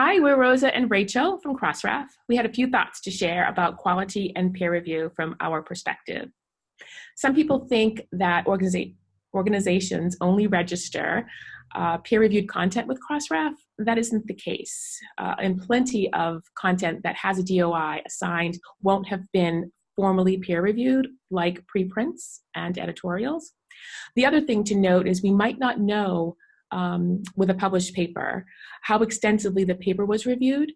Hi, we're Rosa and Rachel from Crossref. We had a few thoughts to share about quality and peer review from our perspective. Some people think that organiza organizations only register uh, peer-reviewed content with Crossref. That isn't the case. Uh, and plenty of content that has a DOI assigned won't have been formally peer-reviewed, like preprints and editorials. The other thing to note is we might not know um, with a published paper how extensively the paper was reviewed,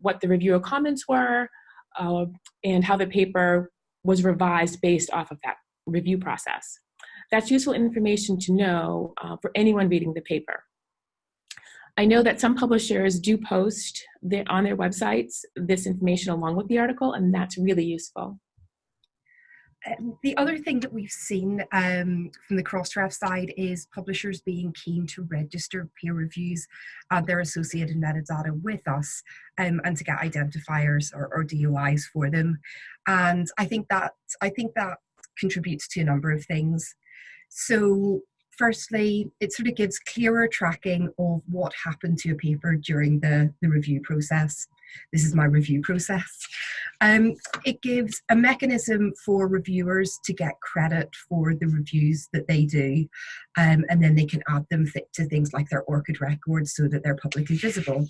what the reviewer comments were, uh, and how the paper was revised based off of that review process. That's useful information to know uh, for anyone reading the paper. I know that some publishers do post their, on their websites this information along with the article, and that's really useful. Um, the other thing that we've seen um, from the Crossref side is publishers being keen to register peer reviews and their associated metadata with us um, and to get identifiers or, or, DOIs for them. And I think that I think that contributes to a number of things. So firstly, it sort of gives clearer tracking of what happened to a paper during the, the review process. This is my review process. Um, it gives a mechanism for reviewers to get credit for the reviews that they do, um, and then they can add them th to things like their ORCID records so that they're publicly visible.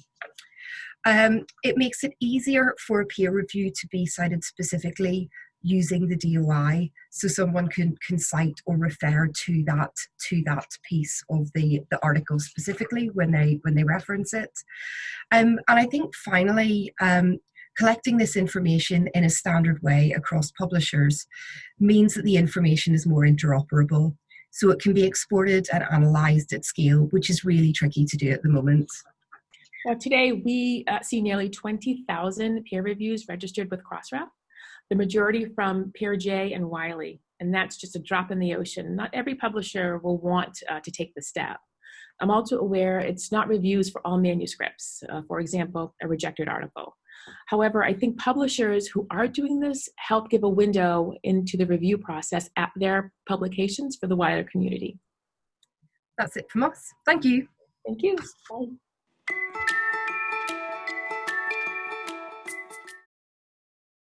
Um, it makes it easier for a peer review to be cited specifically using the DOI so someone can, can cite or refer to that to that piece of the, the article specifically when they when they reference it. Um, and I think finally, um, collecting this information in a standard way across publishers means that the information is more interoperable. So it can be exported and analysed at scale, which is really tricky to do at the moment. Well, today we uh, see nearly 20,000 peer reviews registered with Crossref the majority from PeerJ and Wiley, and that's just a drop in the ocean. Not every publisher will want uh, to take the step. I'm also aware it's not reviews for all manuscripts, uh, for example, a rejected article. However, I think publishers who are doing this help give a window into the review process at their publications for the wider community. That's it from us. Thank you. Thank you. Bye.